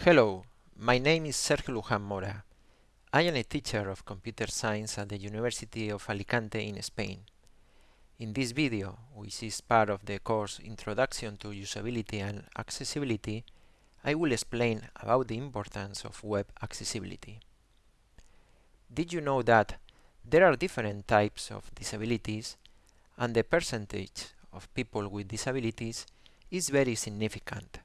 Hello, my name is Sergio Luján Mora. I am a teacher of computer science at the University of Alicante in Spain. In this video, which is part of the course Introduction to Usability and Accessibility, I will explain about the importance of web accessibility. Did you know that there are different types of disabilities and the percentage of people with disabilities is very significant.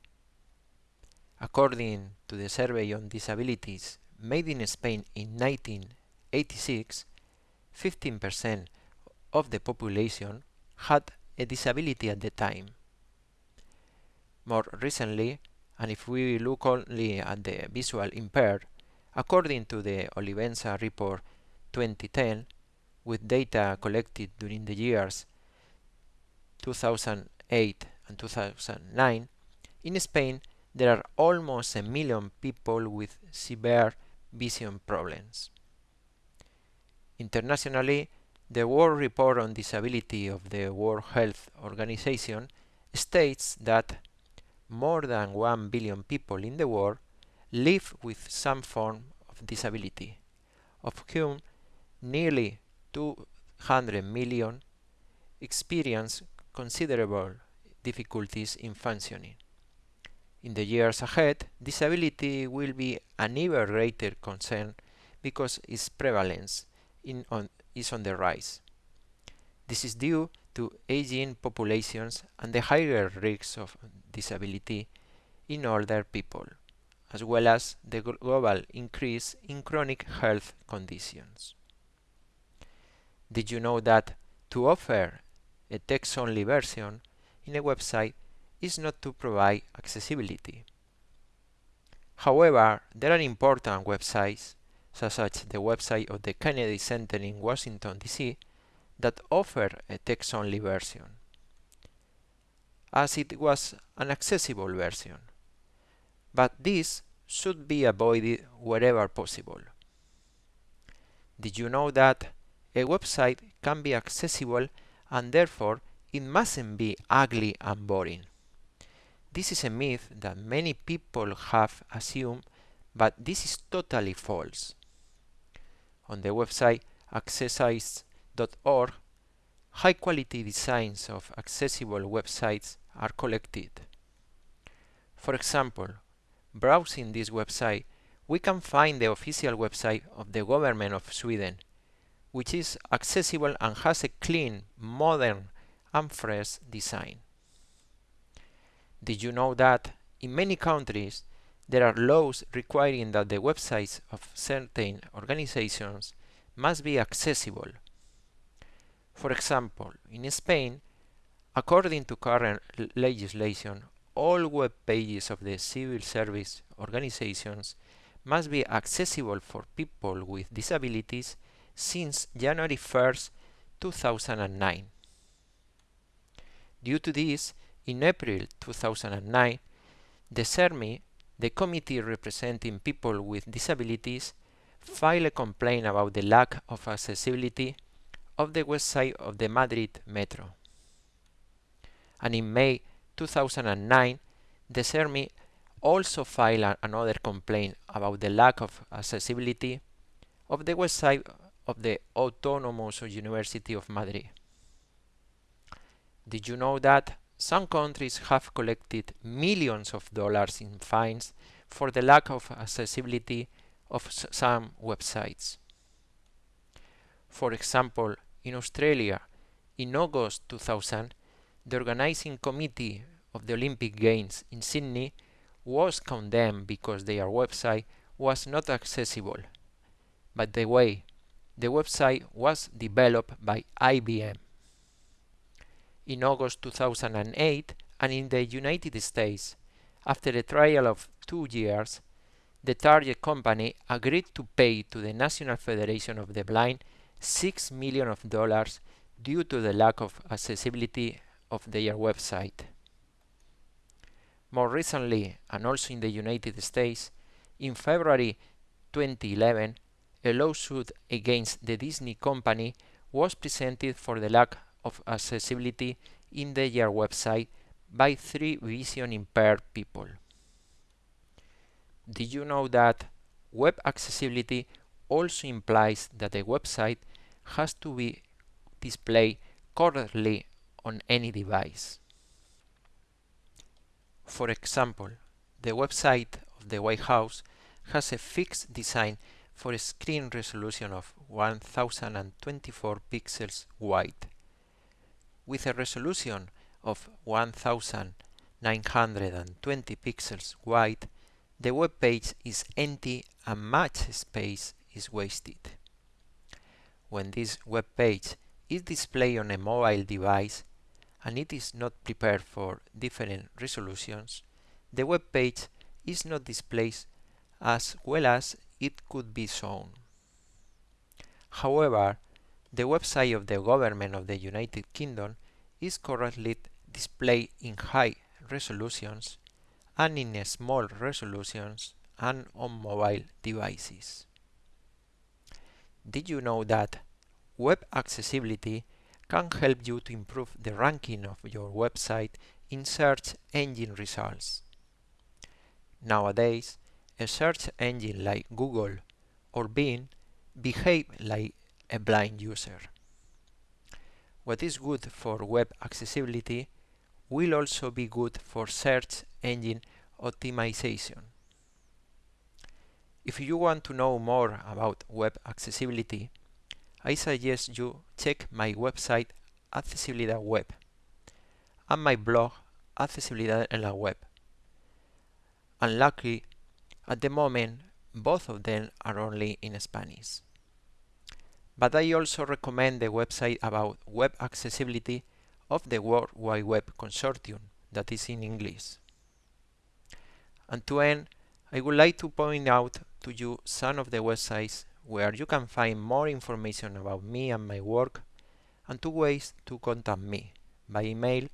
According to the Survey on Disabilities made in Spain in 1986, 15% of the population had a disability at the time. More recently, and if we look only at the visual impaired, according to the Olivenza report 2010, with data collected during the years 2008 and 2009, in Spain there are almost a million people with severe vision problems. Internationally, the World Report on Disability of the World Health Organization states that more than 1 billion people in the world live with some form of disability, of whom nearly 200 million experience considerable difficulties in functioning. In the years ahead, disability will be an even greater concern because its prevalence on, is on the rise. This is due to aging populations and the higher risks of disability in older people, as well as the global increase in chronic health conditions. Did you know that to offer a text-only version in a website is not to provide accessibility? However, there are important websites such as the website of the Kennedy Center in Washington, D.C., that offer a text-only version, as it was an accessible version. But this should be avoided wherever possible. Did you know that a website can be accessible and therefore it mustn't be ugly and boring? This is a myth that many people have assumed, but this is totally false on the website accessites.org, high-quality designs of accessible websites are collected. For example, browsing this website, we can find the official website of the government of Sweden, which is accessible and has a clean, modern, and fresh design. Did you know that in many countries there are laws requiring that the websites of certain organizations must be accessible. For example, in Spain, according to current legislation, all web pages of the civil service organizations must be accessible for people with disabilities since January 1st, 2009. Due to this, in April 2009, the CERMI the committee representing people with disabilities filed a complaint about the lack of accessibility of the website of the Madrid Metro. And in May 2009, the CERMI also filed another complaint about the lack of accessibility of the website of the Autonomous University of Madrid. Did you know that some countries have collected millions of dollars in fines for the lack of accessibility of some websites. For example, in Australia, in August 2000, the organizing committee of the Olympic Games in Sydney was condemned because their website was not accessible. By the way, the website was developed by IBM in August 2008 and in the United States, after a trial of two years, the target company agreed to pay to the National Federation of the Blind six million of dollars due to the lack of accessibility of their website. More recently, and also in the United States, in February 2011, a lawsuit against the Disney company was presented for the lack of accessibility in their website by three vision impaired people. Did you know that web accessibility also implies that the website has to be displayed correctly on any device? For example, the website of the White House has a fixed design for a screen resolution of 1024 pixels wide. With a resolution of 1920 pixels wide, the web page is empty and much space is wasted. When this web page is displayed on a mobile device and it is not prepared for different resolutions, the web page is not displayed as well as it could be shown. However, the website of the government of the United Kingdom is currently displayed in high resolutions and in small resolutions and on mobile devices. Did you know that web accessibility can help you to improve the ranking of your website in search engine results? Nowadays, a search engine like Google or Bing behave like a blind user. What is good for web accessibility will also be good for search engine optimization. If you want to know more about web accessibility, I suggest you check my website Accesibilidad Web and my blog Accesibilidad en la Web. Unluckily, at the moment, both of them are only in Spanish. But I also recommend the website about web accessibility of the World Wide Web Consortium that is in English. And to end, I would like to point out to you some of the websites where you can find more information about me and my work and two ways to contact me, by email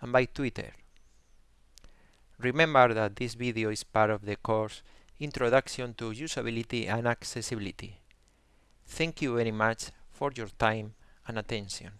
and by Twitter. Remember that this video is part of the course Introduction to Usability and Accessibility. Thank you very much for your time and attention.